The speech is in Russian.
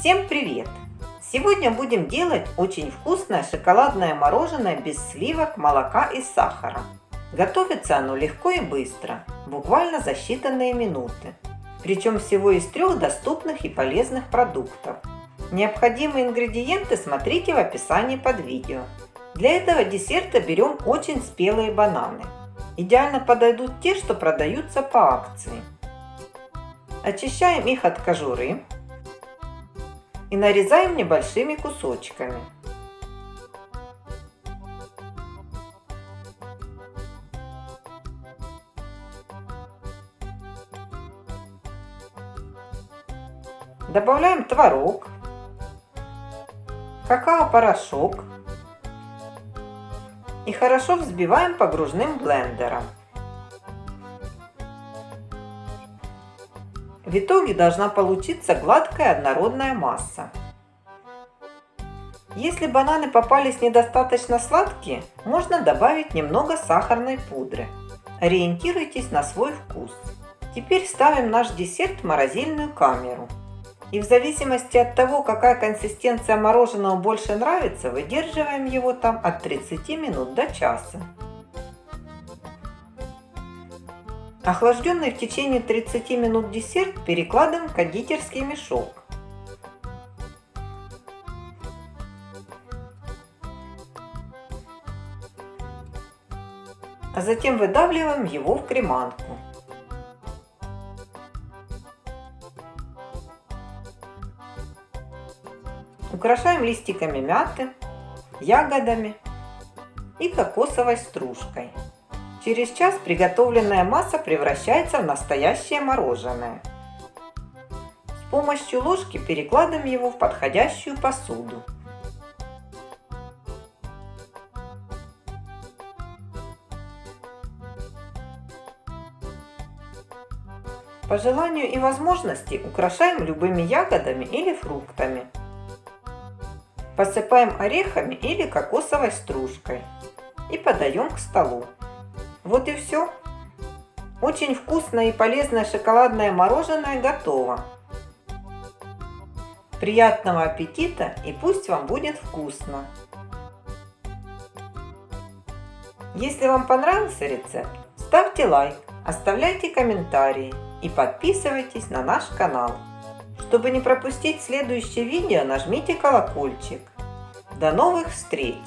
Всем привет! Сегодня будем делать очень вкусное шоколадное мороженое без сливок, молока и сахара. Готовится оно легко и быстро, буквально за считанные минуты. Причем всего из трех доступных и полезных продуктов. Необходимые ингредиенты смотрите в описании под видео. Для этого десерта берем очень спелые бананы. Идеально подойдут те, что продаются по акции. Очищаем их от кожуры и нарезаем небольшими кусочками. Добавляем творог, какао-порошок и хорошо взбиваем погружным блендером. В итоге должна получиться гладкая однородная масса. Если бананы попались недостаточно сладкие, можно добавить немного сахарной пудры. Ориентируйтесь на свой вкус. Теперь ставим наш десерт в морозильную камеру. И в зависимости от того, какая консистенция мороженого больше нравится, выдерживаем его там от 30 минут до часа. Охлажденный в течение 30 минут десерт перекладываем в кондитерский мешок. А затем выдавливаем его в креманку. Украшаем листиками мяты, ягодами и кокосовой стружкой. Через час приготовленная масса превращается в настоящее мороженое. С помощью ложки перекладываем его в подходящую посуду. По желанию и возможности украшаем любыми ягодами или фруктами. Посыпаем орехами или кокосовой стружкой и подаем к столу. Вот и все. Очень вкусное и полезное шоколадное мороженое готово. Приятного аппетита и пусть вам будет вкусно! Если вам понравился рецепт, ставьте лайк, оставляйте комментарии и подписывайтесь на наш канал. Чтобы не пропустить следующее видео, нажмите колокольчик. До новых встреч!